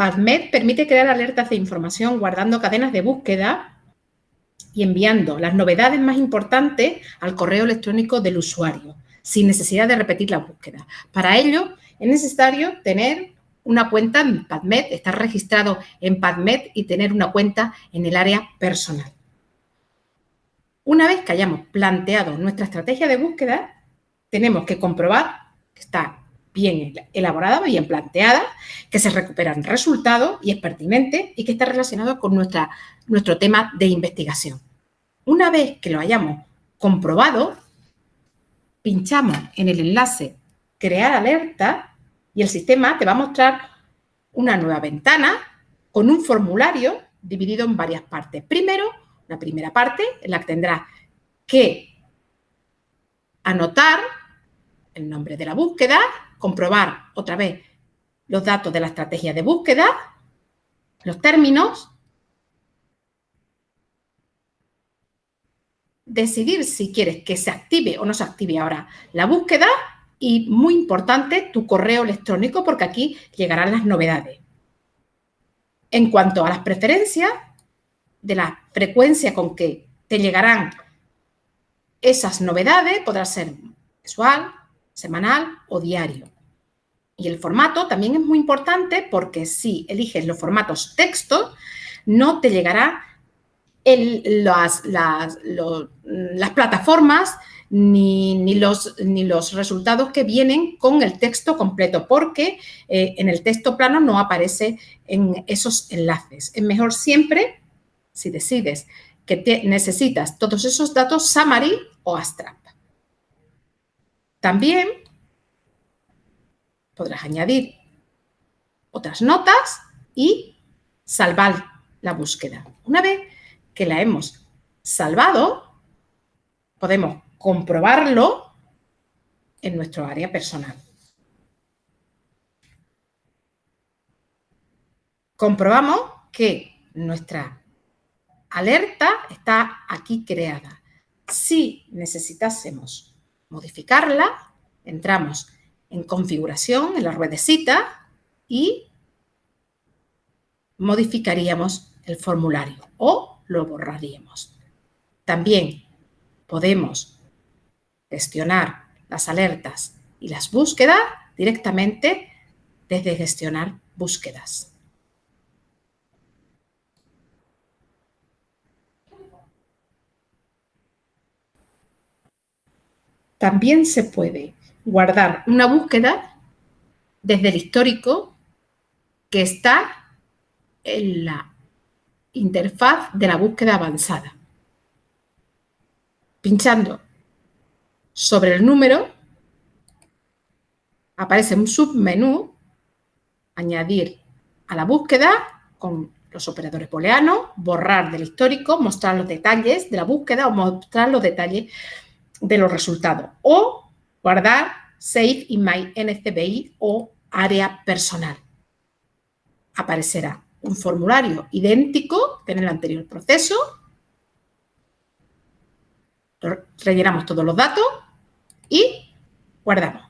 PubMed permite crear alertas de información guardando cadenas de búsqueda y enviando las novedades más importantes al correo electrónico del usuario, sin necesidad de repetir la búsqueda. Para ello, es necesario tener una cuenta en PubMed, estar registrado en PubMed y tener una cuenta en el área personal. Una vez que hayamos planteado nuestra estrategia de búsqueda, tenemos que comprobar que está bien elaborada, bien planteada, que se recuperan resultados y es pertinente y que está relacionado con nuestra, nuestro tema de investigación. Una vez que lo hayamos comprobado, pinchamos en el enlace Crear alerta y el sistema te va a mostrar una nueva ventana con un formulario dividido en varias partes. Primero, la primera parte en la que tendrás que anotar el nombre de la búsqueda, comprobar otra vez los datos de la estrategia de búsqueda, los términos, decidir si quieres que se active o no se active ahora la búsqueda y, muy importante, tu correo electrónico porque aquí llegarán las novedades. En cuanto a las preferencias, de la frecuencia con que te llegarán esas novedades, podrá ser mensual, semanal o diario. Y el formato también es muy importante porque si eliges los formatos texto, no te llegará las, las, plataformas ni, los, ni, los, resultados que vienen con el texto completo, porque eh, en el texto plano no aparece en esos enlaces. Es mejor siempre, si decides que necesitas todos esos datos, summary o abstract. También podrás añadir otras notas y salvar la búsqueda. Una vez que la hemos salvado, podemos comprobarlo en nuestro área personal. Comprobamos que nuestra alerta está aquí creada. Si necesitásemos modificarla, entramos en configuración, en la ruedecita y modificaríamos el formulario o lo borraríamos. También podemos gestionar las alertas y las búsquedas directamente desde gestionar búsquedas. También se puede guardar una búsqueda desde el histórico que está en la interfaz de la búsqueda avanzada. Pinchando sobre el número, aparece un submenú, añadir a la búsqueda con los operadores booleanos, borrar del histórico, mostrar los detalles de la búsqueda o mostrar los detalles de los resultados o guardar Save in My NCBI o área personal. Aparecerá un formulario idéntico que en el anterior proceso. Rellenamos todos los datos y guardamos.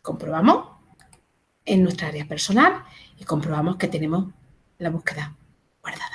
Comprobamos en nuestra área personal y comprobamos que tenemos la búsqueda guardada.